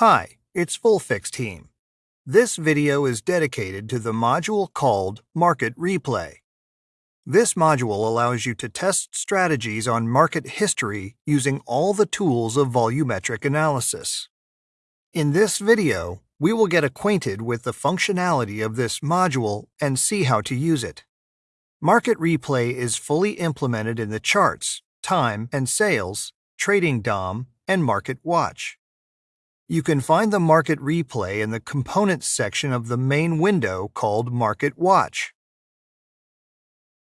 Hi, it's VolFix team. This video is dedicated to the module called Market Replay. This module allows you to test strategies on market history using all the tools of volumetric analysis. In this video, we will get acquainted with the functionality of this module and see how to use it. Market Replay is fully implemented in the charts, time and sales, trading DOM, and Market Watch. You can find the Market Replay in the Components section of the main window called Market Watch.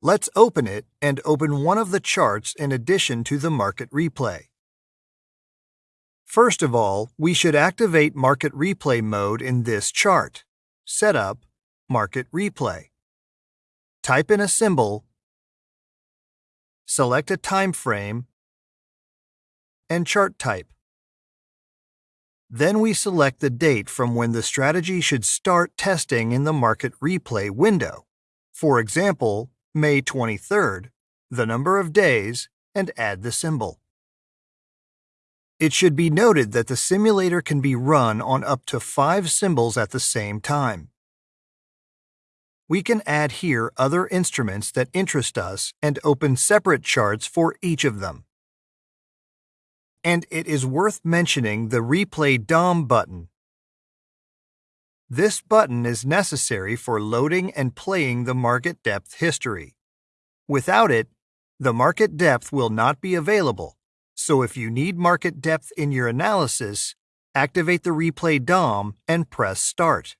Let's open it and open one of the charts in addition to the Market Replay. First of all, we should activate Market Replay mode in this chart. Setup, Market Replay. Type in a symbol, select a time frame, and chart type. Then we select the date from when the strategy should start testing in the Market Replay window. For example, May 23rd, the number of days, and add the symbol. It should be noted that the simulator can be run on up to five symbols at the same time. We can add here other instruments that interest us and open separate charts for each of them and it is worth mentioning the Replay DOM button. This button is necessary for loading and playing the market depth history. Without it, the market depth will not be available, so if you need market depth in your analysis, activate the Replay DOM and press Start.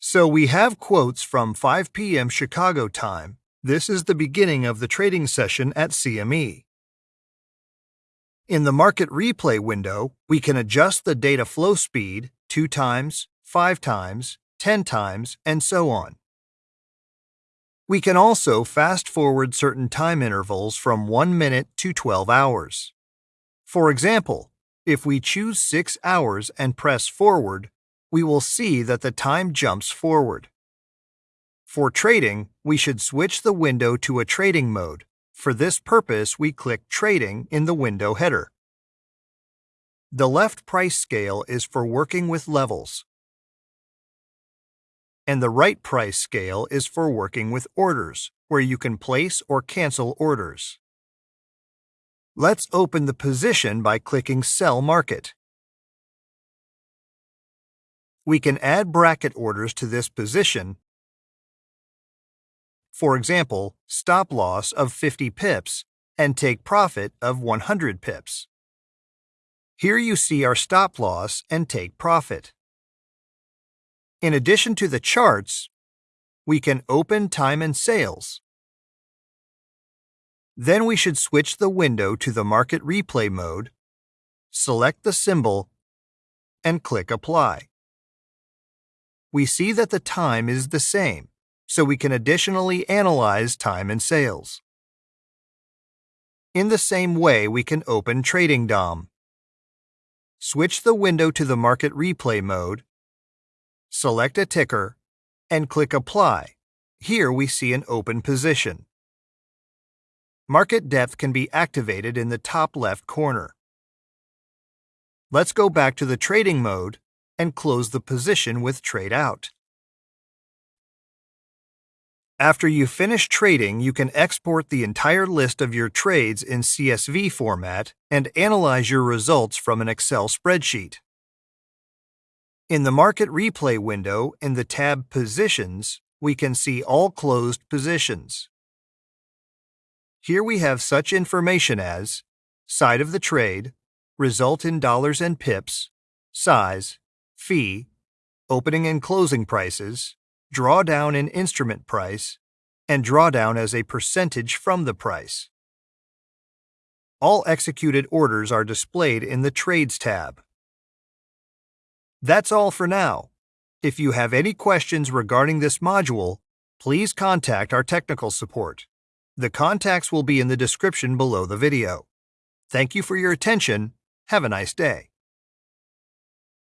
So we have quotes from 5 p.m. Chicago time. This is the beginning of the trading session at CME. In the Market Replay window, we can adjust the data flow speed 2 times, 5 times, 10 times, and so on. We can also fast forward certain time intervals from 1 minute to 12 hours. For example, if we choose 6 hours and press forward, we will see that the time jumps forward. For trading, we should switch the window to a trading mode, for this purpose, we click Trading in the window header. The left price scale is for working with levels, and the right price scale is for working with orders, where you can place or cancel orders. Let's open the position by clicking Sell Market. We can add bracket orders to this position for example, stop loss of 50 pips and take profit of 100 pips. Here you see our stop loss and take profit. In addition to the charts, we can open time and sales. Then we should switch the window to the market replay mode, select the symbol, and click Apply. We see that the time is the same so we can additionally analyze time and sales. In the same way, we can open Trading DOM. Switch the window to the Market Replay mode, select a ticker, and click Apply. Here we see an open position. Market depth can be activated in the top left corner. Let's go back to the trading mode and close the position with Trade Out. After you finish trading, you can export the entire list of your trades in CSV format and analyze your results from an Excel spreadsheet. In the Market Replay window in the tab Positions, we can see all closed positions. Here we have such information as side of the trade, result in dollars and pips, size, fee, opening and closing prices, drawdown in instrument price, and drawdown as a percentage from the price. All executed orders are displayed in the Trades tab. That's all for now. If you have any questions regarding this module, please contact our technical support. The contacts will be in the description below the video. Thank you for your attention. Have a nice day.